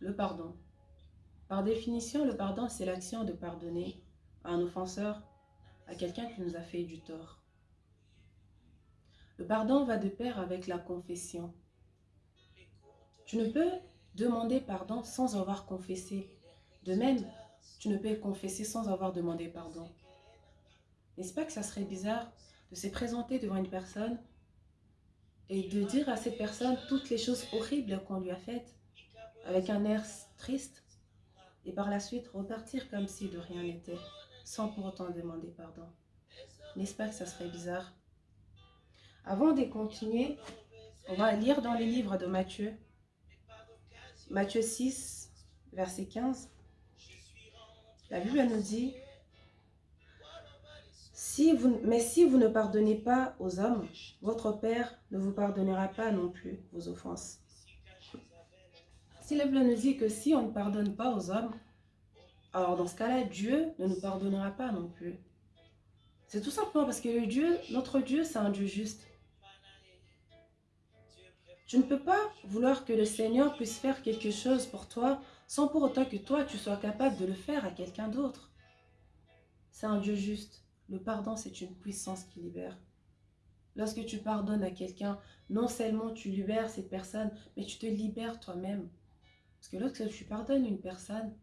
Le pardon. Par définition, le pardon, c'est l'action de pardonner à un offenseur, à quelqu'un qui nous a fait du tort. Le pardon va de pair avec la confession. Tu ne peux demander pardon sans avoir confessé. De même, tu ne peux confesser sans avoir demandé pardon. N'est-ce pas que ça serait bizarre de se présenter devant une personne et de dire à cette personne toutes les choses horribles qu'on lui a faites avec un air triste et par la suite repartir comme si de rien n'était sans pour autant demander pardon. N'est-ce pas que ça serait bizarre? Avant de continuer, on va lire dans les livres de Matthieu, Matthieu 6, verset 15. La Bible nous dit mais si vous ne pardonnez pas aux hommes, votre Père ne vous pardonnera pas non plus vos offenses. Bible nous dit que si on ne pardonne pas aux hommes, alors dans ce cas-là, Dieu ne nous pardonnera pas non plus. C'est tout simplement parce que le Dieu, notre Dieu, c'est un Dieu juste. Tu ne peux pas vouloir que le Seigneur puisse faire quelque chose pour toi sans pour autant que toi, tu sois capable de le faire à quelqu'un d'autre. C'est un Dieu juste. Le pardon, c'est une puissance qui libère. Lorsque tu pardonnes à quelqu'un, non seulement tu libères cette personne, mais tu te libères toi-même. Parce que lorsque tu pardonnes une personne,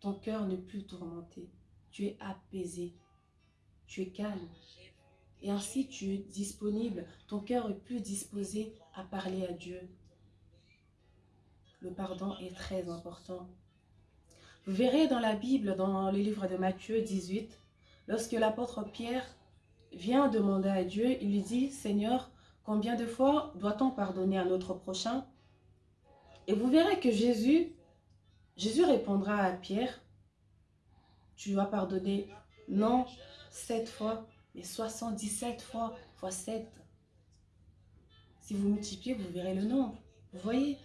ton cœur n'est plus tourmenté. Tu es apaisé. Tu es calme. Et ainsi, tu es disponible. Ton cœur est plus disposé à parler à Dieu. Le pardon est très important. Vous verrez dans la Bible, dans le livre de Matthieu 18, Lorsque l'apôtre Pierre vient demander à Dieu, il lui dit, Seigneur, combien de fois doit-on pardonner à notre prochain? Et vous verrez que Jésus, Jésus répondra à Pierre, tu dois pardonner non sept fois, mais 77 fois, fois 7. Si vous multipliez, vous verrez le nombre. Vous voyez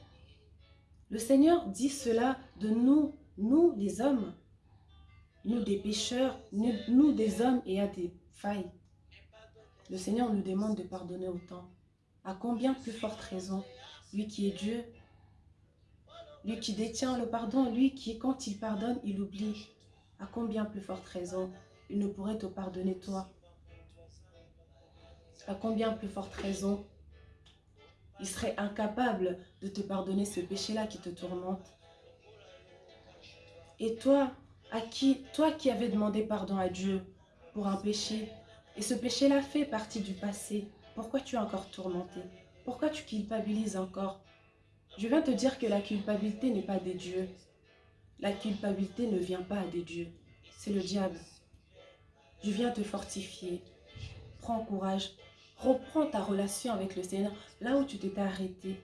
Le Seigneur dit cela de nous, nous les hommes nous des pécheurs, nous, des hommes et à des failles. Le Seigneur nous demande de pardonner autant. À combien plus forte raison Lui qui est Dieu, lui qui détient le pardon, lui qui, quand il pardonne, il oublie. À combien plus forte raison il ne pourrait te pardonner toi? À combien plus forte raison il serait incapable de te pardonner ce péché-là qui te tourmente? Et toi, à qui, toi qui avais demandé pardon à Dieu pour un péché, et ce péché-là fait partie du passé, pourquoi tu es encore tourmenté? Pourquoi tu culpabilises encore? Je viens te dire que la culpabilité n'est pas des dieux. La culpabilité ne vient pas des dieux. C'est le diable. Je viens te fortifier. Prends courage. Reprends ta relation avec le Seigneur là où tu t'étais arrêté.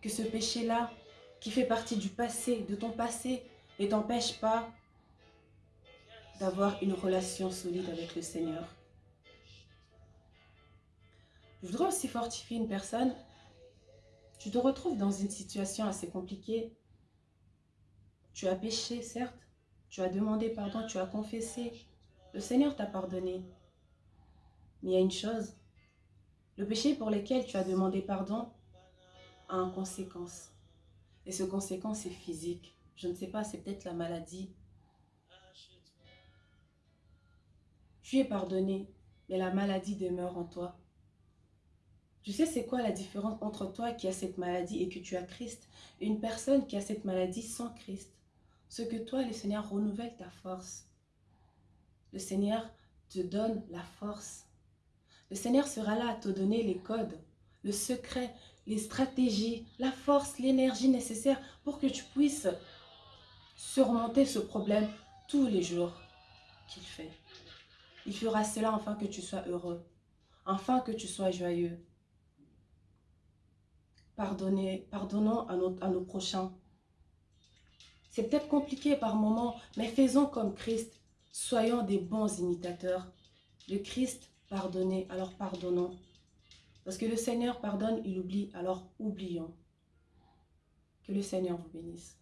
Que ce péché-là, qui fait partie du passé, de ton passé, ne t'empêche pas d'avoir une relation solide avec le Seigneur. Je voudrais aussi fortifier une personne. Tu te retrouves dans une situation assez compliquée. Tu as péché, certes. Tu as demandé pardon, tu as confessé. Le Seigneur t'a pardonné. Mais il y a une chose. Le péché pour lequel tu as demandé pardon a une conséquence. Et ce conséquence est physique. Je ne sais pas, c'est peut-être la maladie, Tu es pardonné, mais la maladie demeure en toi. Tu sais c'est quoi la différence entre toi qui as cette maladie et que tu as Christ? Et une personne qui a cette maladie sans Christ Ce que toi, le Seigneur renouvelle ta force. Le Seigneur te donne la force. Le Seigneur sera là à te donner les codes, le secret, les stratégies, la force, l'énergie nécessaire pour que tu puisses surmonter ce problème tous les jours qu'il fait. Il fera cela afin que tu sois heureux, afin que tu sois joyeux. Pardonnons à nos, à nos prochains. C'est peut-être compliqué par moments, mais faisons comme Christ. Soyons des bons imitateurs. Le Christ pardonnait, alors pardonnons. Parce que le Seigneur pardonne, il oublie, alors oublions. Que le Seigneur vous bénisse.